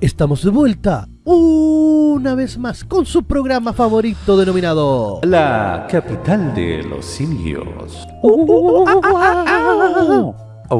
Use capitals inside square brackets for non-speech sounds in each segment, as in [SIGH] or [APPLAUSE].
Estamos de vuelta una vez más con su programa favorito denominado La capital de los simios. Oh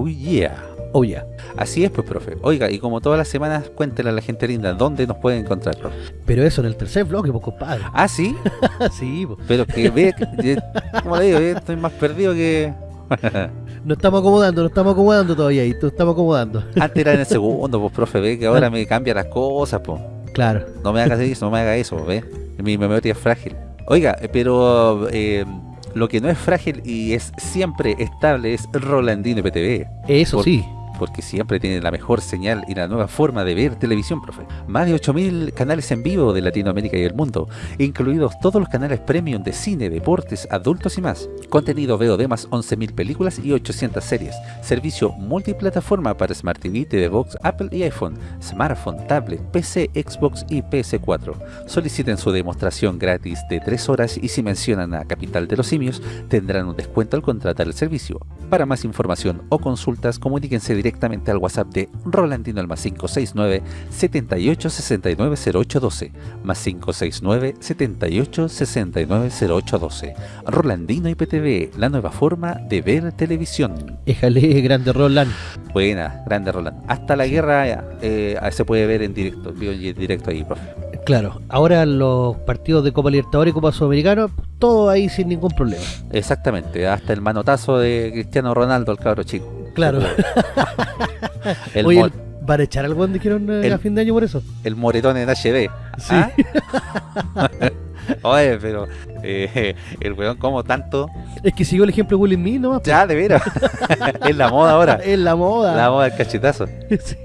yeah. Oh yeah. Así es pues, profe. Oiga, y como todas las semanas, cuéntele a la gente linda dónde nos pueden encontrar, profe. Pero eso en el tercer bloque, pues compadre. Ah, ¿sí? [LAUGHS] sí, pues. Pero que ve, que- como le digo, eh, estoy más perdido que... [LAUGHS] Nos estamos acomodando, nos estamos acomodando todavía y nos estamos acomodando. [LAUGHS] Antes era en el segundo, pues, profe, ve que ahora me cambia las cosas, pues. Claro. No me hagas eso, no me haga eso, ¿ves? Mi memoria es frágil. Oiga, eh, pero eh, lo que no es frágil y es siempre estable es Rolandino PTV. Eso Por- sí. Porque siempre tiene la mejor señal y la nueva forma de ver televisión, profe. Más de 8.000 canales en vivo de Latinoamérica y el mundo, incluidos todos los canales premium de cine, deportes, adultos y más. Contenido VOD más 11.000 películas y 800 series. Servicio multiplataforma para Smart TV, TV Box, Apple y iPhone, smartphone, tablet, PC, Xbox y PS4. Soliciten su demostración gratis de 3 horas y si mencionan a Capital de los Simios, tendrán un descuento al contratar el servicio. Para más información o consultas, comuníquense directamente al WhatsApp de Rolandino al más 569 78 69 0812 más 569 78 69 0812 Rolandino IPTV, la nueva forma de ver televisión. Éjale, [LAUGHS] grande Roland. Buena, grande Roland. Hasta la guerra eh, se puede ver en directo, en directo ahí, profe. Claro. Ahora los partidos de Copa Libertadores y Copa Sudamericana, todo ahí sin ningún problema. Exactamente, hasta el manotazo de Cristiano Ronaldo al cabro chico. Claro. [LAUGHS] El, Oye, el- ¿van a echar algo dijeron eh, a fin de año por eso? el moretón en HD. Sí. ¿Ah? [LAUGHS] Oye, pero eh, el weón como tanto. Es que siguió el ejemplo de Will Smith, ¿no? Ya, de veras. [LAUGHS] es la moda ahora. Es la moda. La moda del cachetazo. Sí.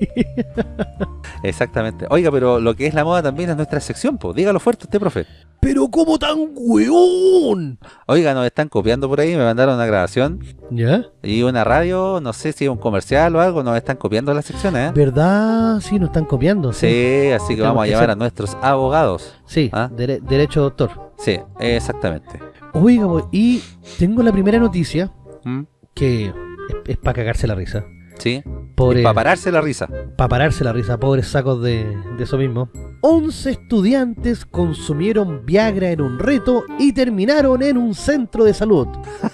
Exactamente. Oiga, pero lo que es la moda también es nuestra sección, pues. Dígalo fuerte usted, profe. Pero ¿cómo tan weón? Oiga, nos están copiando por ahí, me mandaron una grabación ¿Ya? y una radio, no sé si es un comercial o algo, nos están copiando la sección, ¿eh? ¿Verdad? Sí, nos están copiando. Sí, así que vamos a ser- a nuestros abogados. Sí, ¿Ah? dere- derecho doctor. Sí, exactamente. Oiga, y tengo la primera noticia ¿Mm? que es, para cagarse la risa. Sí, Pobre, para pararse la risa. pa' pararse la risa, pobres sacos de, de eso mismo. 11 estudiantes consumieron Viagra en un reto y terminaron en un centro de salud.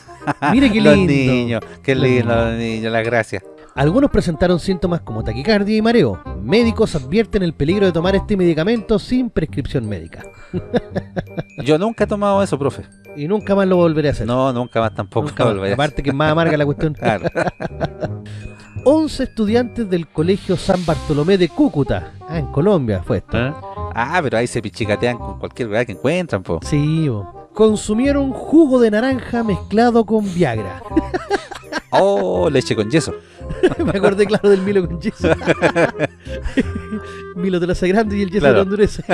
[LAUGHS] Mire qué Los lindo. niños, qué Los lindo los niños, las gracias. Algunos presentaron síntomas como taquicardia y mareo. Médicos advierten el peligro de tomar este medicamento sin prescripción médica. [LAUGHS] Yo nunca he tomado eso, profe. Y nunca más lo volveré a hacer. No, nunca más tampoco. Nunca más. volveré a Aparte que es más amarga la cuestión. [LAUGHS] Claro. [LAUGHS] 11 estudiantes del Colegio San Bartolomé de Cúcuta. Ah, en Colombia fue esto. ¿Eh? Ah, pero ahí se pichicatean con cualquier verdad que encuentran, po. Sí, bo. consumieron jugo de naranja mezclado con Viagra. Oh, leche con yeso. [LAUGHS] Me acordé, claro, del Milo con yeso. [LAUGHS] Milo te lo hace grande y el yeso Claro. lo endurece. [LAUGHS]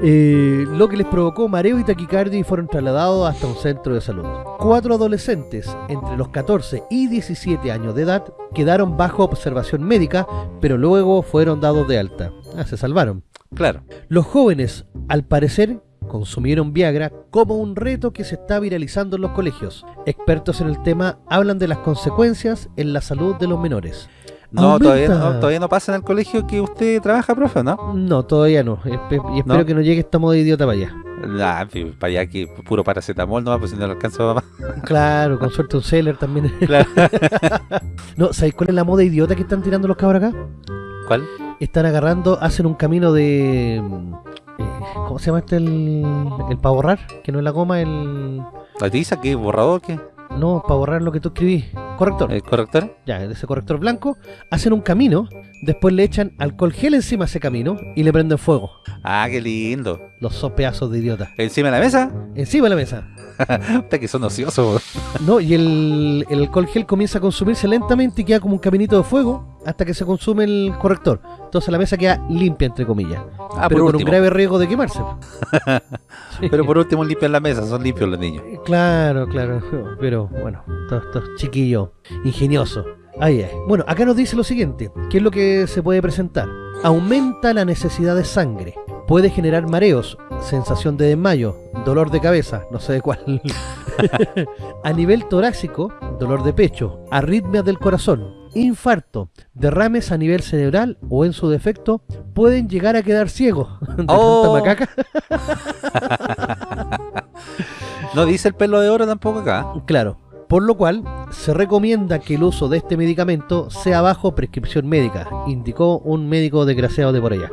Eh, lo que les provocó mareo y taquicardia y fueron trasladados hasta un centro de salud. Cuatro adolescentes entre los 14 y 17 años de edad quedaron bajo observación médica, pero luego fueron dados de alta. Ah, se salvaron. Claro. Los jóvenes, al parecer, consumieron Viagra como un reto que se está viralizando en los colegios. Expertos en el tema hablan de las consecuencias en la salud de los menores. No, todavía no, todavía no pasa en el colegio que usted trabaja, profe, ¿no? No, todavía no. Espe- y espero ¿No? que no llegue esta moda idiota para allá. Ah, pi- para allá que puro paracetamol no pues si no lo alcanzo mamá. Claro, con suerte un seller también. [LAUGHS] Claro. [LAUGHS] no, ¿sabéis cuál es la moda idiota que están tirando los cabros acá? ¿Cuál? Están agarrando, hacen un camino de... eh, ¿Cómo se llama este el, el para borrar? Que no es la goma, el... ¿La tiza? ¿Qué? ¿Borrador? ¿Qué? No, para borrar lo que tú escribís. Corrector. ¿El corrector? ya, ese corrector blanco, hacen un camino, después le echan alcohol gel encima a ese camino y le prenden fuego. Ah, qué lindo. Los pedazos de idiota. ¿Encima de la mesa? Encima de la mesa. [LAUGHS] Puta que son ociosos. No, y el, el alcohol gel comienza a consumirse lentamente y queda como un caminito de fuego hasta que se consume el corrector. Entonces la mesa queda limpia, entre comillas. Ah, pero por con un grave riesgo de quemarse. Sí. [LAUGHS] Pero por último limpian la mesa, son limpios los niños. Claro, claro. Pero bueno, todos estos chiquillos ingeniosos. Ahí es. Bueno, acá nos dice lo siguiente. ¿Qué es lo que se puede presentar? Aumenta la necesidad de sangre. Puede generar mareos, sensación de desmayo, dolor de cabeza, no sé de cuál. [LAUGHS] A nivel torácico, dolor de pecho, arritmias del corazón, infarto, derrames a nivel cerebral o en su defecto pueden llegar a quedar ciegos [LAUGHS] de Oh. macaca. [LAUGHS] No dice el pelo de oro tampoco acá. Claro, por lo cual se recomienda que el uso de este medicamento sea bajo prescripción médica, indicó un médico desgraciado de por allá.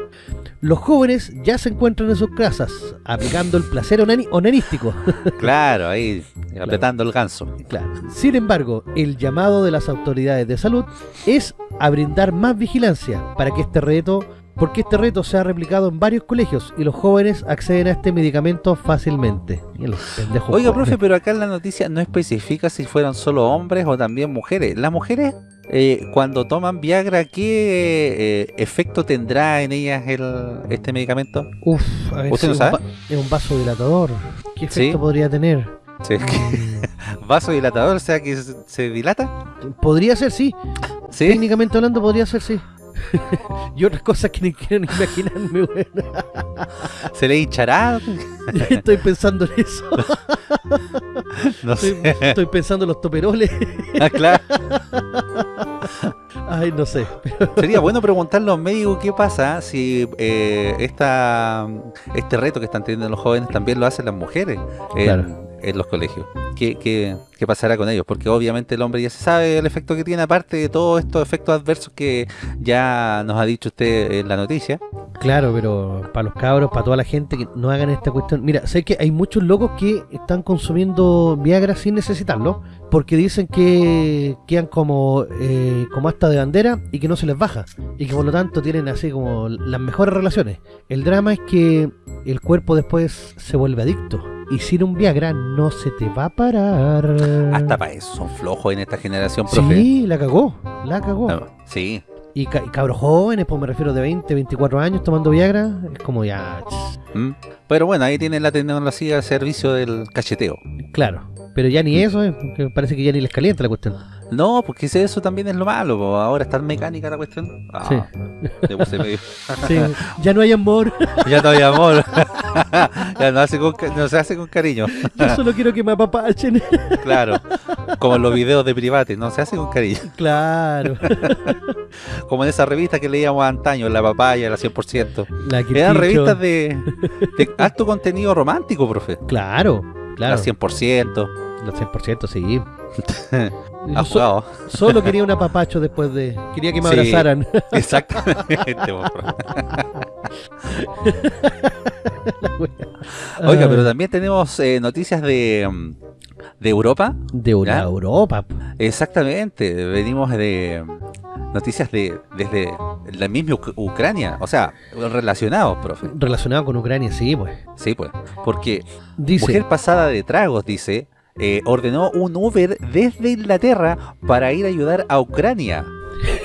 Los jóvenes ya se encuentran en sus casas, aplicando el placer onani- onanístico. [LAUGHS] Claro, ahí apretando el ganso. Claro. Sin embargo, el llamado de las autoridades de salud es a brindar más vigilancia para que este reto, porque este reto se ha replicado en varios colegios y los jóvenes acceden a este medicamento fácilmente. Oiga, profe, pero acá en la noticia no especifica si fueron solo hombres o también mujeres. Las mujeres, eh, cuando toman Viagra, ¿qué eh, efecto tendrá en ellas el, este medicamento? Uf, a ver, ¿Usted si no sabe? es un vasodilatador. ¿Qué Sí. efecto podría tener? Sí, es que- [LAUGHS] ¿Vasodilatador? O sea, que se, se dilata. Podría ser, sí. Sí. Técnicamente hablando, podría ser, sí. [LAUGHS] y otras cosas que ni quiero ni imaginarme, weón. [LAUGHS] ¿Se le hinchará? [LAUGHS] Estoy pensando en eso. No Estoy, sé. estoy pensando en los toperoles. Ah, claro. Ay, no sé. Sería bueno preguntarle a los médicos qué pasa si eh, esta, este reto que están teniendo los jóvenes también lo hacen las mujeres Claro. En los colegios. ¿Qué, qué, qué pasará con ellos? Porque obviamente el hombre ya se sabe el efecto que tiene, aparte de todos estos efectos adversos que ya nos ha dicho usted en la noticia. Claro, pero para los cabros, para toda la gente que no hagan esta cuestión. Mira, sé que hay muchos locos que están consumiendo Viagra sin necesitarlo, porque dicen que quedan como, eh, como hasta de bandera y que no se les baja, y que por lo tanto tienen así como las mejores relaciones. El drama es que el cuerpo después se vuelve adicto, y sin un Viagra no se te va a parar. Hasta para eso son flojos en esta generación, profe. Sí, la cagó, la cagó. No, sí. Y, ca- y cabros jóvenes, pues me refiero de 20, 24 años tomando Viagra, es como ya... ¿Mm? Pero bueno, ahí tienen la tecnología al servicio del cacheteo. Claro, pero ya ni eso, eh, porque parece que ya ni les calienta la cuestión. No, porque eso también es lo malo. po. Ahora está mecánica la cuestión. Ah, Sí. le puse medio- Sí, ya no hay amor, [LAUGHS] Ya no hay amor. [LAUGHS] [LAUGHS] ya no, hace con hace cariño. [LAUGHS] yo solo quiero que me apapachen. [LAUGHS] Claro. Como en los videos de private, no se hace con cariño. claro, Como en esa revista que leíamos antaño, La Papaya, la 100%. la que Eran revistas de, de alto contenido romántico, profe. Claro, claro, La 100%. los 100%, sí. Ha so- jugado. solo quería un apapacho después de... Quería que me Sí. abrazaran. Exactamente. [LAUGHS] Oiga, pero también tenemos eh, noticias de, mm, de Europa. De una ¿Ya? Europa. Exactamente, venimos de noticias de desde la misma Uc- Ucrania, o sea, relacionados, profe. Relacionado con Ucrania, sí, pues. Sí, pues, porque Dice, mujer pasada de tragos, dice, eh, ordenó un Uber desde Inglaterra para ir a ayudar a Ucrania.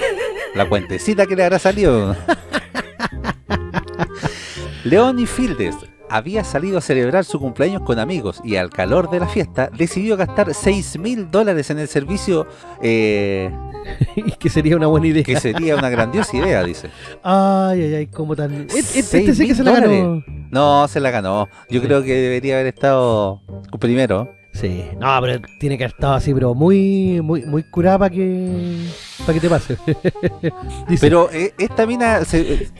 [LAUGHS] La cuentecita que le habrá salido. [LAUGHS] Leonie Fieldes había salido a celebrar su cumpleaños con amigos y al calor de la fiesta decidió gastar 6 mil dólares en el servicio eh, [LAUGHS] que sería una buena idea. que sería una grandiosa idea, dice. Ay, ay, ay, como tan... Este, este sí que se la ganó. No, se la ganó. Yo creo que debería haber estado primero. Sí, no, pero tiene que estado así, pero muy, muy, muy curada para que, para que te pase. [LAUGHS] Pero eh, esta mina se, eh,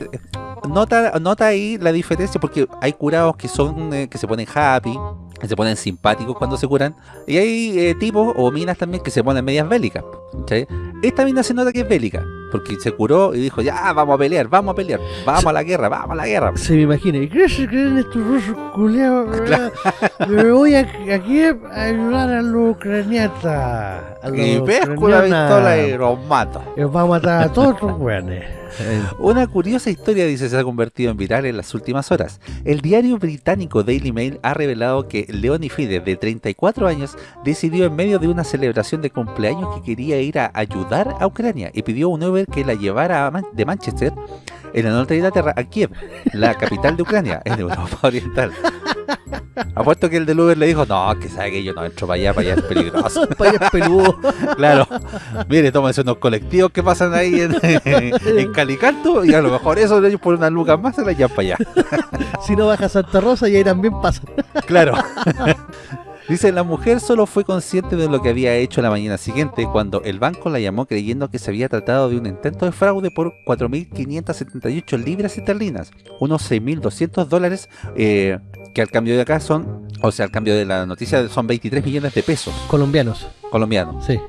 nota, nota ahí la diferencia porque hay curados que son eh, que se ponen happy, que se ponen simpáticos cuando se curan, y hay tipos o minas también que se ponen medias bélicas. ¿cachai? Esta mina se nota que es bélica, porque se curó y dijo, ya, vamos a pelear, vamos a pelear, vamos a la guerra, vamos a la guerra. se me imagina, ¿y qué se creen estos rusos culiados? verdad? Me voy a, aquí a ayudar a los ucraniatas. A los Y pesco la ucranianas. pistola y los mato. Y vamos a matar a todos los weones. [LAUGHS] Una curiosa historia, dice, se ha convertido en viral en las últimas horas. El diario británico Daily Mail ha revelado que Leonie Fides, de 34 años, decidió en medio de una celebración de cumpleaños que quería ir a ayudar a Ucrania y pidió un Que la llevara de Manchester, en el norte de Inglaterra, a Kiev, la capital de Ucrania, en Europa [LAUGHS] Oriental. Apuesto que el del Uber le dijo, no, que sabe que yo no entro para allá, para allá es peligroso. [LAUGHS] Payas peludo. [LAUGHS] Claro, mire, tómense unos colectivos que pasan ahí en, en Calicanto y a lo mejor eso ellos por unas lucas más se la llevan para allá. Si no baja Santa Rosa y ahí también pasa. Claro. Dice, la mujer solo fue consciente de lo que había hecho la mañana siguiente cuando el banco la llamó creyendo que se había tratado de un intento de fraude por 4.578 libras esterlinas, unos 6.200 dólares, eh, que al cambio de acá son, o sea, al cambio de la noticia son 23 millones de pesos Colombianos, colombianos. sí.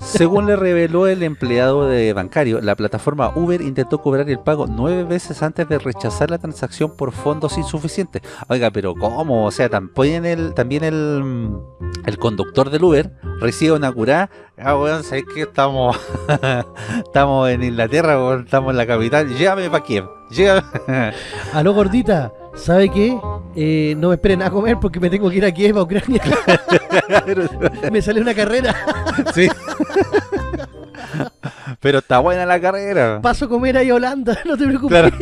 Según le reveló el empleado de bancario, la plataforma Uber intentó cobrar el pago nueve veces antes de rechazar la transacción por fondos insuficientes. Oiga, pero ¿cómo? O sea, también el, también el, el conductor del Uber recibe una curada. Ah, weón, ¿sabes qué? Estamos, [LAUGHS] estamos en Inglaterra, weón, estamos en la capital. Llévame para Kiev. Llévame. [LAUGHS] Aló, gordita, ¿sabe qué? Eh, no me esperen a comer porque me tengo que ir a Kiev, a Ucrania. [LAUGHS] me sale una carrera. sí. [LAUGHS] Pero está buena la carrera. Paso a comer ahí a Holanda, [LAUGHS] no te preocupes. Claro. [LAUGHS]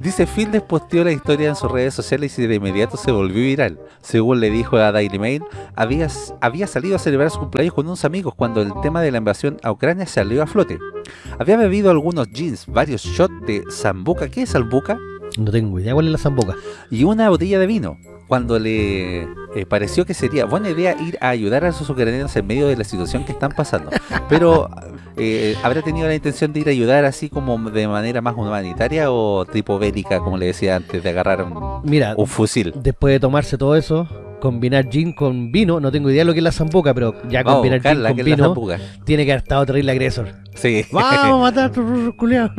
Dice Fields posteó la historia en sus redes sociales y de inmediato se volvió viral. Según le dijo a Daily Mail, había, había salido a celebrar su cumpleaños con unos amigos cuando el tema de la invasión a Ucrania salió a flote. Había bebido algunos jeans, varios shots de Zambuca, ¿qué es Zambuca? No tengo idea cuál es la zamboca. Y una botella de vino. Cuando le eh, pareció que sería buena idea ir a ayudar a esos ucranianos en medio de la situación que están pasando. [LAUGHS] Pero, eh, ¿habrá tenido la intención de ir a ayudar así como de manera más humanitaria o tipo bélica, como le decía antes, de agarrar un, Mira, un fusil? después de tomarse todo eso, combinar gin con vino, no tengo idea lo que es la zamboca, pero ya Vamos combinar gin buscarla, con vino zambuca. tiene que haber estado terrible agresor. Sí. Vamos a matar a estos culiados.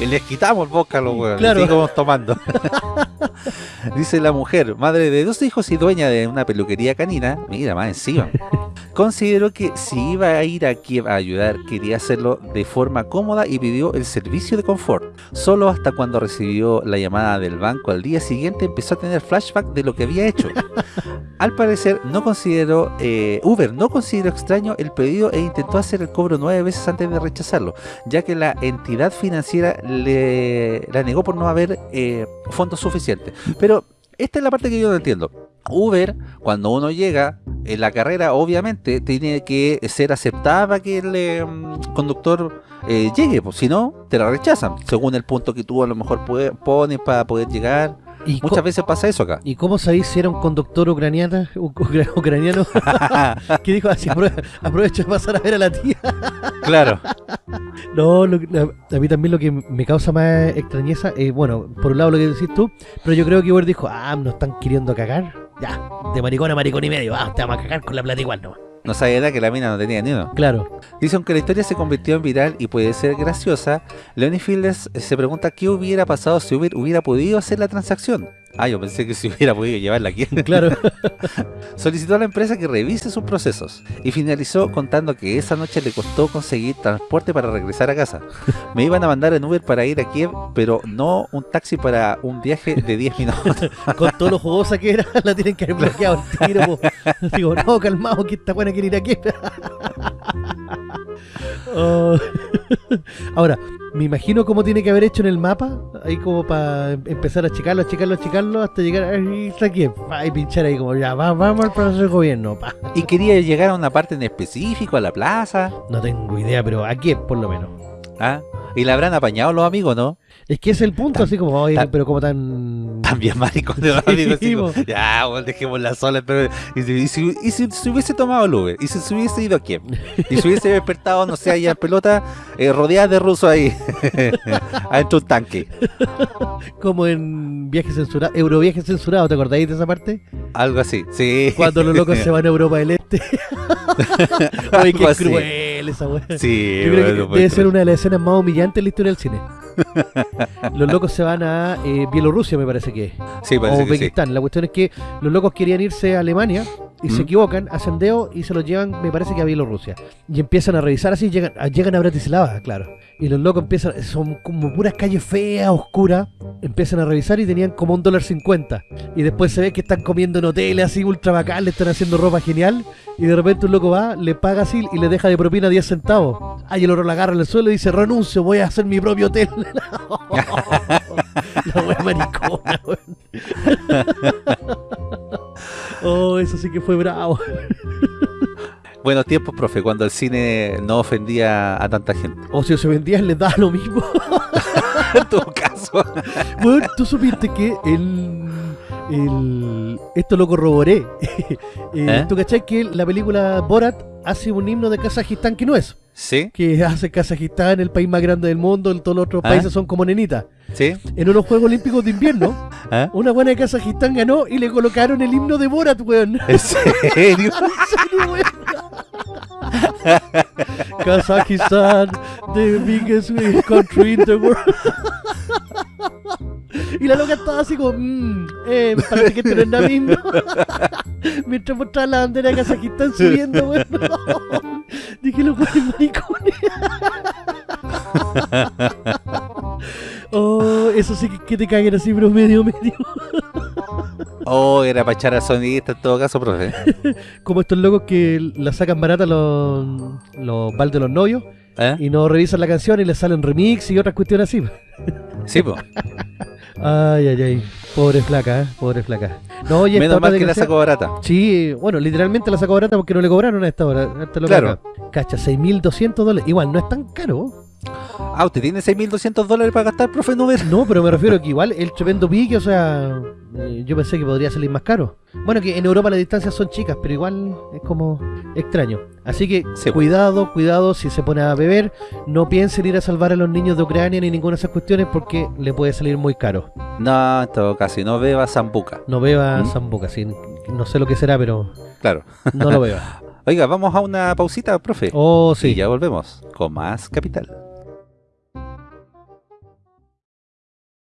Y les quitamos el boca a los huevos. Claro. Seguimos tomando. [LAUGHS] Dice la mujer, madre de dos hijos y dueña de una peluquería canina, mira más encima, consideró que si iba a ir a Kiev a ayudar, quería hacerlo de forma cómoda y pidió el servicio de confort. Solo hasta cuando recibió la llamada del banco al día siguiente empezó a tener flashback de lo que había hecho. [LAUGHS] Al parecer, no consideró, eh, Uber no consideró extraño el pedido e intentó hacer el cobro nueve veces antes de rechazarlo, ya que la entidad financiera le la negó por no haber eh, fondos suficientes. Pero esta es la parte que yo no entiendo. Uber, cuando uno llega en la carrera, obviamente tiene que ser aceptada para que el eh, conductor eh, llegue, pues si no, te la rechazan, según el punto que tú a lo mejor pones para poder llegar. ¿Y, co- Muchas veces pasa eso acá. ¿Y cómo sabéis si era un conductor ucraniana, [LAUGHS] ucra- ucraniano [LAUGHS] que dijo así, "Aprove- aprovecho de pasar a ver a la tía? [LAUGHS] claro. No, lo a, a mí también lo que me causa más extrañeza, es, bueno, por un lado lo que decís tú, pero yo creo que Uber dijo, ah, nos están queriendo cagar. Ya, de maricón a maricón y medio, ah, te vamos a cagar con la plata igual nomás. No sabía nada que la mina no tenía ni uno. Claro, Dice, aunque la historia se convirtió en viral y puede ser graciosa, Leonie Fields se pregunta qué hubiera pasado si Uber hubiera podido hacer la transacción. Ah, yo pensé que si hubiera podido llevarla aquí. [LAUGHS] claro. [LAUGHS] Solicitó a la empresa que revise sus procesos y finalizó contando que esa noche le costó conseguir transporte para regresar a casa. Me iban a mandar en Uber para ir a Kiev, pero no un taxi para un viaje de 10 minutos. [LAUGHS] con todo lo jugosa que era, la tienen que haber bloqueado al tiro. Digo, no, calmado, que esta buena quiere ir aquí. Oh. Ahora, me imagino cómo tiene que haber hecho en el mapa, ahí como para empezar a checarlo, a checarlo, a checarlo, hasta llegar aquí, pa, y pinchar ahí como ya, va- vamos al Palacio del Gobierno, pa. Y quería llegar a una parte en específico, a la plaza. No tengo idea, pero aquí por lo menos. ¿ah? Y la habrán apañado los amigos, ¿no? Es que es el punto, así como, oye, tan- pero como tan... También maricones [LAUGHS] los Sí, amigos. así como, po. ya, bueno, dejémosla sola. Pero, y, si, y si- si se hubiese tomado el Uber, y si se hubiese ido a Kiev, y se hubiese despertado, no sé, allá en pelota, eh, rodeada de rusos ahí, [LAUGHS] adentro de un tanque. Como en viajes censurados, Euroviajes censurados, ¿te acordáis de esa parte? Algo así, sí. Cuando los locos [LAUGHS] se van a Europa del Este. Oye, qué así. Cruel esa weá. Sí, Yo creo bueno, que debe ser una de las escenas más humillantes en la historia del cine. Los locos se van a eh, Bielorrusia, me parece que es. Sí, O parece sí. Uzbekistán. La cuestión es que los locos querían irse a Alemania y se equivocan, hacen dedo y se los llevan, me parece que a Bielorrusia. Y empiezan a revisar así, llegan, a- llegan a Bratislava, claro. Y los locos empiezan, son como puras calles feas, oscuras. Empiezan a revisar y tenían como un dólar cincuenta. Y después se ve que están comiendo en hoteles así ultra bacán, le están haciendo ropa genial. Y de repente un loco va, le paga así y le deja de propina 10 centavos. Ah, y el otro la agarra en el suelo y dice, renuncio, voy a hacer mi propio hotel. [LAUGHS] [LAUGHS] la wea maricona, weón. Oh, eso sí que fue bravo. Buenos tiempos, profe, cuando el cine no ofendía a tanta gente. O si se vendían les daba lo mismo. [LAUGHS] en todo caso. Bueno, tú supiste que el, el- esto lo corroboré. [LAUGHS] Eh, ¿Eh? ¿Tú cachai que la película Borat hace un himno de Kazajistán que no es? ¿Sí? Que hace Kazajistán el país más grande del mundo, en todos los otros ¿Ah? países son como nenitas. ¿Sí? En unos Juegos Olímpicos de invierno, [LAUGHS] ¿Ah? una buena de Kazajistán ganó y le colocaron el himno de Borat, weón. [LAUGHS] ¿En serio? [LAUGHS] ¿En serio, weón? Kazajistán, the biggest country in the world. Y la loca estaba así como, mmm, eh, me parece que esto no es nada mismo. [LAUGHS] Mientras mostraba la bandera de Kazajistán subiendo, weón. [LAUGHS] Dije, los buenos maricones. [LAUGHS] Oh, eso sí que, que te caguen así, pero medio, medio. Oh, era para echar a sonidista en todo caso, profe. Como estos locos que la sacan barata los, los de los novios ¿Eh? y no revisan la canción y les salen remix y otras cuestiones así. Sí, pues. Ay, ay, ay. Pobre flaca, ¿eh? Pobre flaca. No, oye, Menos mal que la sacó barata. Sí, bueno, literalmente la sacó barata porque no le cobraron a esta hora. a esta loca Claro. Cacha, 6.200 dólares. Igual, no es tan caro. Ah, ¿usted tiene 6.200 dólares para gastar, profe Nuber? No, pero me refiero que igual el tremendo pique, o sea, eh, yo pensé que podría salir más caro. Bueno, que en Europa las distancias son chicas, pero igual es como extraño. Así que Sí, pues. cuidado, cuidado si se pone a beber, no piensen ir a salvar a los niños de Ucrania ni ninguna de esas cuestiones porque le puede salir muy caro. No, en todo caso, y no beba zambuca. No beba ¿Mm? zambuca, sí, no sé lo que será, pero Claro. no lo beba. [LAUGHS] Oiga, vamos a una pausita, profe. Oh, Y sí. ya volvemos con más Capital.